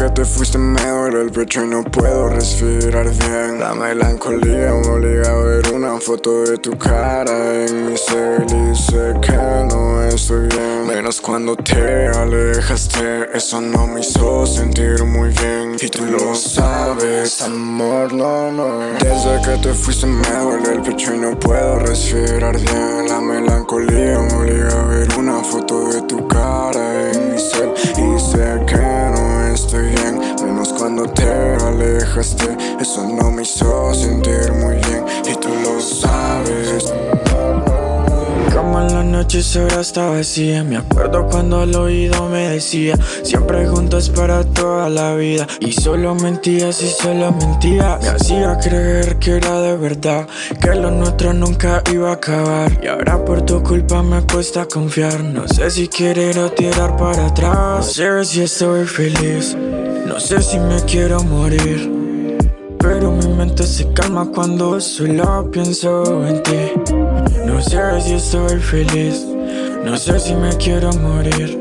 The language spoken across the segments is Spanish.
que te fuiste me duele el pecho y no puedo respirar bien. La melancolía me obliga a ver una foto de tu cara en mi cel y sé que no estoy bien. Menos cuando te alejaste, eso no me hizo sentir muy bien. Y tú lo sabes, amor, no, no. Desde que te fuiste me duele el pecho y no puedo respirar bien. La melancolía me obliga cuando te alejaste. Eso no me hizo sentir muy bien Y tú lo sabes. Como en la noche ahora está vacía Me acuerdo cuando al oído me decía Siempre juntos para toda la vida Y solo mentías y solo mentía. Me hacía creer que era de verdad Que lo nuestro nunca iba a acabar. Y ahora por tu culpa me cuesta confiar. No sé si querer o tirar para atrás. No sé si estoy feliz No sé si me quiero morir pero mi mente se calma cuando solo pienso en ti. No sé si estoy feliz No sé si me quiero morir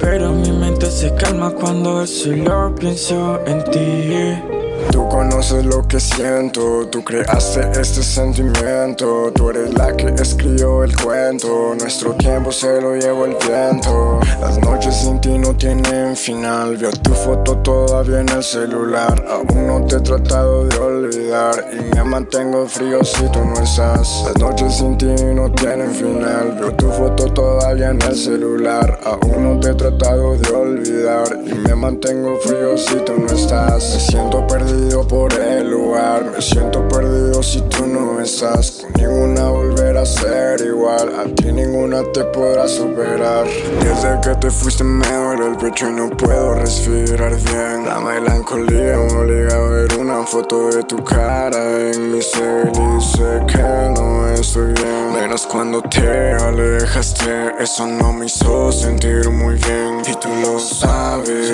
Pero mi mente se calma cuando solo pienso en ti Tú conoces lo que siento, tú creaste este sentimiento. Tú eres la que escribió el cuento, nuestro tiempo se lo llevó el viento. Las noches sin ti no tienen final, veo tu foto todavía en el celular. Aún no te he tratado de olvidar. Y me mantengo frío si tú no estás. Las noches sin ti no tienen final, veo tu foto todavía en el celular. Aún no te he tratado de olvidar. Y me mantengo frío si tú no estás. Me siento perdido por el lugar. Me siento perdido si tú no estás. Con ninguna volver a ser igual. A ti ninguna te podrá superar. Desde que te fuiste me duele el pecho y no puedo respirar bien. La melancolía me obliga a ver una foto de tu cara en mi cel Y sé que no estoy bien. Menos cuando te alejaste. Eso no me hizo sentir muy bien. Y tú lo sabes,